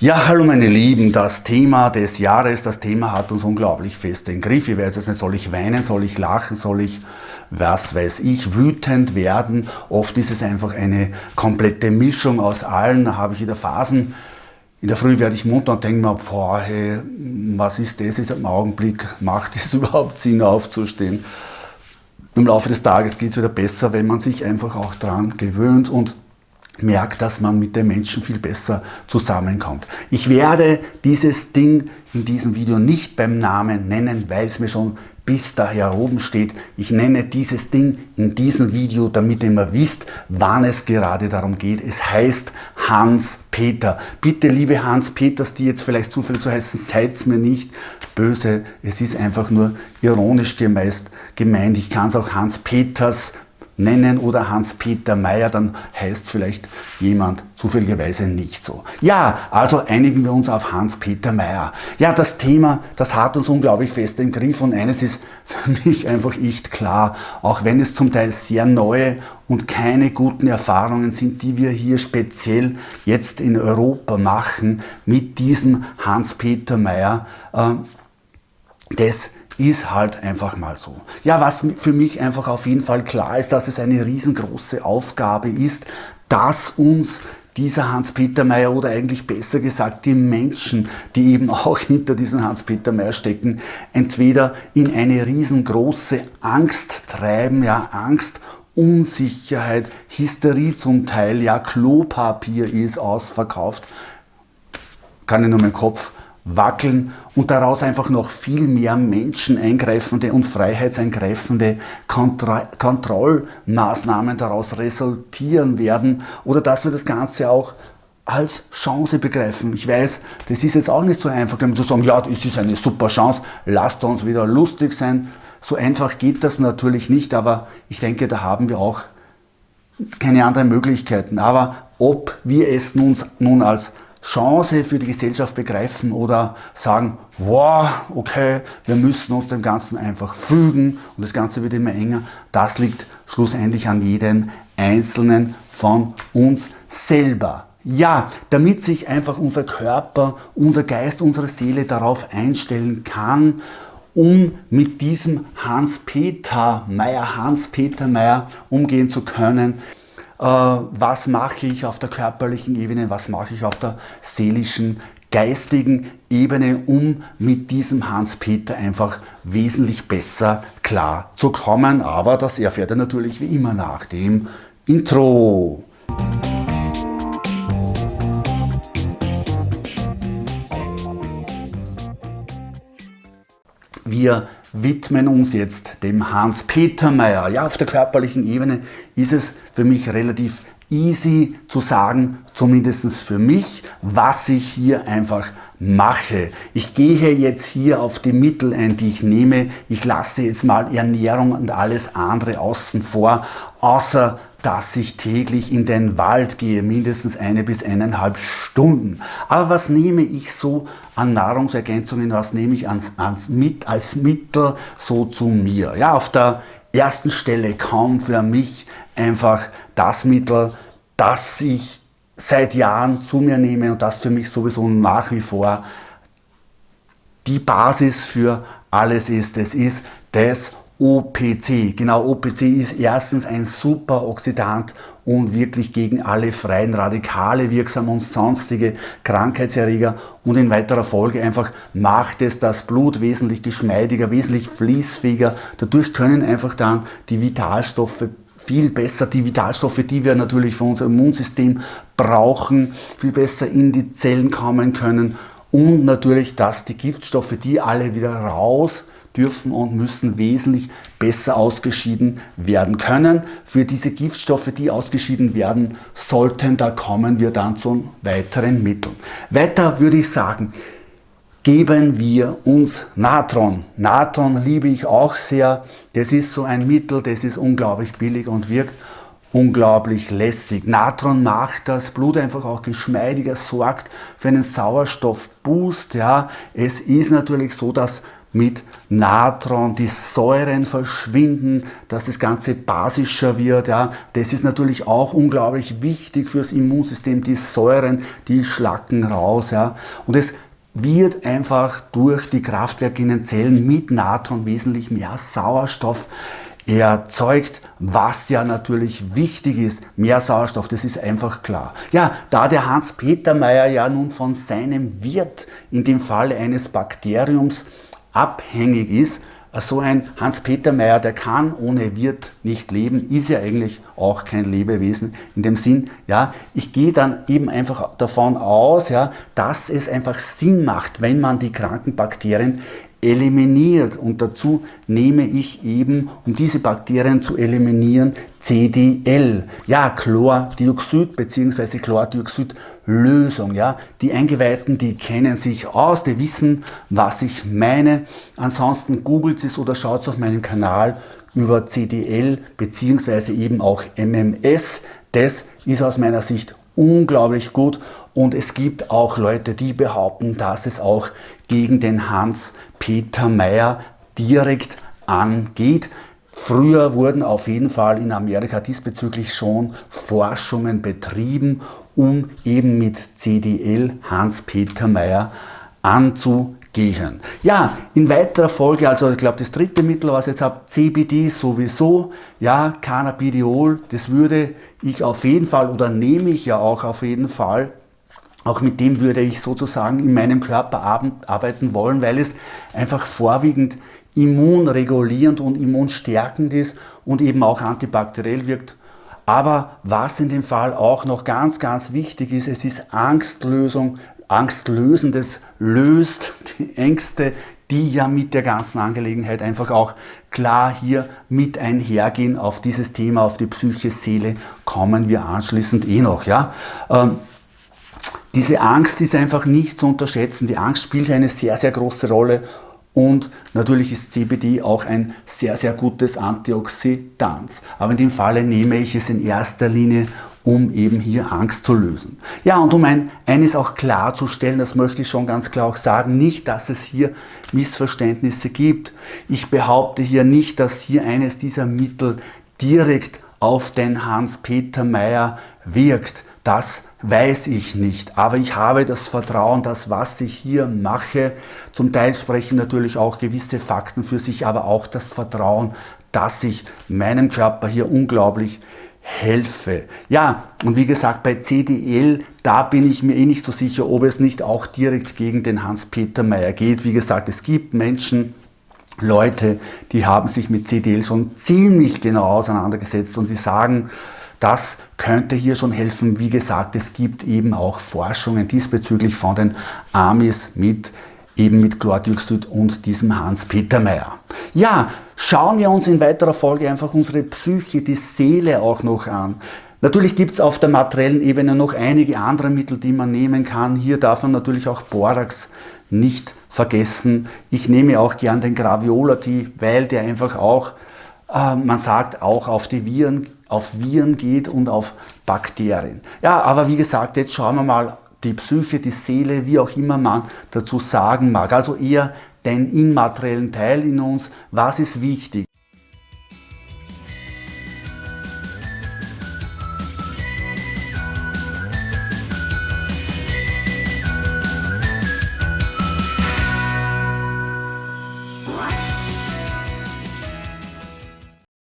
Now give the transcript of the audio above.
Ja, hallo meine Lieben, das Thema des Jahres, das Thema hat uns unglaublich fest im Griff. Ich weiß jetzt nicht, soll ich weinen, soll ich lachen, soll ich, was weiß ich, wütend werden. Oft ist es einfach eine komplette Mischung aus allen. Da habe ich wieder Phasen. In der Früh werde ich munter und denke mir, boah, hey, was ist das jetzt im Augenblick? Macht es überhaupt Sinn aufzustehen? Im Laufe des Tages geht es wieder besser, wenn man sich einfach auch dran gewöhnt und merkt, dass man mit den Menschen viel besser zusammenkommt. Ich werde dieses Ding in diesem Video nicht beim Namen nennen, weil es mir schon bis daher oben steht. Ich nenne dieses Ding in diesem Video, damit ihr immer wisst, wann es gerade darum geht. Es heißt Hans-Peter. Bitte, liebe Hans-Peters, die jetzt vielleicht zufällig so heißen, seid mir nicht böse. Es ist einfach nur ironisch gemeint. Ich kann es auch Hans-Peters nennen oder Hans-Peter Meyer, dann heißt vielleicht jemand zufälligerweise nicht so. Ja, also einigen wir uns auf Hans-Peter Meyer. Ja, das Thema, das hat uns unglaublich fest im Griff und eines ist für mich einfach echt klar, auch wenn es zum Teil sehr neue und keine guten Erfahrungen sind, die wir hier speziell jetzt in Europa machen mit diesem Hans-Peter Meyer, äh, das ist halt einfach mal so. Ja, was für mich einfach auf jeden Fall klar ist, dass es eine riesengroße Aufgabe ist, dass uns dieser Hans-Peter Meyer oder eigentlich besser gesagt die Menschen, die eben auch hinter diesem Hans-Peter Meyer stecken, entweder in eine riesengroße Angst treiben, ja Angst, Unsicherheit, Hysterie zum Teil, ja Klopapier ist ausverkauft, kann ich nur meinen Kopf wackeln und daraus einfach noch viel mehr menscheneingreifende und freiheitseingreifende Kontro Kontrollmaßnahmen daraus resultieren werden oder dass wir das Ganze auch als Chance begreifen. Ich weiß, das ist jetzt auch nicht so einfach, zu sagen, ja, das ist eine super Chance, lasst uns wieder lustig sein. So einfach geht das natürlich nicht, aber ich denke, da haben wir auch keine anderen Möglichkeiten. Aber ob wir es nun, nun als Chance für die Gesellschaft begreifen oder sagen, wow, okay, wir müssen uns dem Ganzen einfach fügen und das Ganze wird immer enger. Das liegt schlussendlich an jedem Einzelnen von uns selber. Ja, damit sich einfach unser Körper, unser Geist, unsere Seele darauf einstellen kann, um mit diesem Hans-Peter Meyer, Hans-Peter Meyer umgehen zu können, was mache ich auf der körperlichen Ebene, was mache ich auf der seelischen, geistigen Ebene, um mit diesem Hans-Peter einfach wesentlich besser klar zu kommen. Aber das erfährt er natürlich wie immer nach dem Intro. Wir widmen uns jetzt dem Hans-Peter Meyer. Ja, auf der körperlichen Ebene ist es für mich relativ easy zu sagen, zumindest für mich, was ich hier einfach mache. Ich gehe jetzt hier auf die Mittel ein, die ich nehme. Ich lasse jetzt mal Ernährung und alles andere außen vor, außer dass ich täglich in den Wald gehe, mindestens eine bis eineinhalb Stunden. Aber was nehme ich so an Nahrungsergänzungen, was nehme ich als, als, als Mittel so zu mir? Ja, auf der ersten Stelle kaum für mich einfach das Mittel, das ich seit Jahren zu mir nehme und das für mich sowieso nach wie vor die Basis für alles ist. Es ist das OPC. Genau, OPC ist erstens ein super Oxidant und wirklich gegen alle freien Radikale wirksam und sonstige Krankheitserreger und in weiterer Folge einfach macht es das Blut wesentlich geschmeidiger, wesentlich fließfähiger. Dadurch können einfach dann die Vitalstoffe viel besser, die Vitalstoffe, die wir natürlich für unser Immunsystem brauchen, viel besser in die Zellen kommen können und natürlich, dass die Giftstoffe, die alle wieder raus dürfen und müssen wesentlich besser ausgeschieden werden können. Für diese Giftstoffe, die ausgeschieden werden sollten, da kommen wir dann zu weiteren Mitteln. Weiter würde ich sagen, geben wir uns Natron. Natron liebe ich auch sehr. Das ist so ein Mittel, das ist unglaublich billig und wirkt unglaublich lässig. Natron macht das Blut einfach auch geschmeidiger, sorgt für einen Sauerstoffboost. Ja. Es ist natürlich so, dass mit Natron, die Säuren verschwinden, dass das Ganze basischer wird. Ja. Das ist natürlich auch unglaublich wichtig fürs Immunsystem, die Säuren, die schlacken raus. Ja. Und es wird einfach durch die Kraftwerke in den Zellen mit Natron wesentlich mehr Sauerstoff erzeugt, was ja natürlich wichtig ist. Mehr Sauerstoff, das ist einfach klar. Ja, da der Hans-Peter Meyer ja nun von seinem Wirt, in dem Fall eines Bakteriums, abhängig ist, so ein Hans-Peter Meyer, der kann ohne Wirt nicht leben, ist ja eigentlich auch kein Lebewesen in dem Sinn, ja, ich gehe dann eben einfach davon aus, ja, dass es einfach Sinn macht, wenn man die kranken Bakterien eliminiert und dazu nehme ich eben, um diese Bakterien zu eliminieren, CDL, ja, Chlordioxid bzw. Chlordioxidlösung, ja. Die Eingeweihten, die kennen sich aus, die wissen, was ich meine. Ansonsten googelt es oder schaut es auf meinem Kanal über CDL bzw. eben auch MMS. Das ist aus meiner Sicht unglaublich gut und es gibt auch Leute, die behaupten, dass es auch gegen den Hans-Peter Meyer direkt angeht. Früher wurden auf jeden Fall in Amerika diesbezüglich schon Forschungen betrieben, um eben mit CDL Hans-Peter Meyer anzugehen. Ja, in weiterer Folge, also ich glaube das dritte Mittel, was ich jetzt habe, CBD sowieso, ja, Cannabidiol, das würde ich auf jeden Fall oder nehme ich ja auch auf jeden Fall auch mit dem würde ich sozusagen in meinem Körper arbeiten wollen, weil es einfach vorwiegend immunregulierend und immunstärkend ist und eben auch antibakteriell wirkt. Aber was in dem Fall auch noch ganz, ganz wichtig ist, es ist Angstlösung, Angstlösendes löst die Ängste, die ja mit der ganzen Angelegenheit einfach auch klar hier mit einhergehen. Auf dieses Thema, auf die Psyche, Seele kommen wir anschließend eh noch. Ja? Ähm, diese Angst ist einfach nicht zu unterschätzen. Die Angst spielt eine sehr, sehr große Rolle und natürlich ist CBD auch ein sehr, sehr gutes Antioxidant. Aber in dem Falle nehme ich es in erster Linie, um eben hier Angst zu lösen. Ja, und um ein, eines auch klarzustellen, das möchte ich schon ganz klar auch sagen, nicht, dass es hier Missverständnisse gibt. Ich behaupte hier nicht, dass hier eines dieser Mittel direkt auf den Hans-Peter Meyer wirkt. Das weiß ich nicht, aber ich habe das Vertrauen, dass was ich hier mache, zum Teil sprechen natürlich auch gewisse Fakten für sich, aber auch das Vertrauen, dass ich meinem Körper hier unglaublich helfe. Ja, und wie gesagt, bei CDL, da bin ich mir eh nicht so sicher, ob es nicht auch direkt gegen den Hans-Peter Meyer geht. Wie gesagt, es gibt Menschen, Leute, die haben sich mit CDL schon ziemlich genau auseinandergesetzt und sie sagen, das könnte hier schon helfen. Wie gesagt, es gibt eben auch Forschungen diesbezüglich von den Amis mit eben mit Chlordioxid und diesem Hans-Peter Meyer. Ja, schauen wir uns in weiterer Folge einfach unsere Psyche, die Seele auch noch an. Natürlich gibt es auf der materiellen Ebene noch einige andere Mittel, die man nehmen kann. Hier darf man natürlich auch Borax nicht vergessen. Ich nehme auch gern den Graviolati, weil der einfach auch man sagt auch auf die Viren, auf Viren geht und auf Bakterien. Ja, aber wie gesagt, jetzt schauen wir mal die Psyche, die Seele, wie auch immer man dazu sagen mag. Also eher den immateriellen Teil in uns. Was ist wichtig?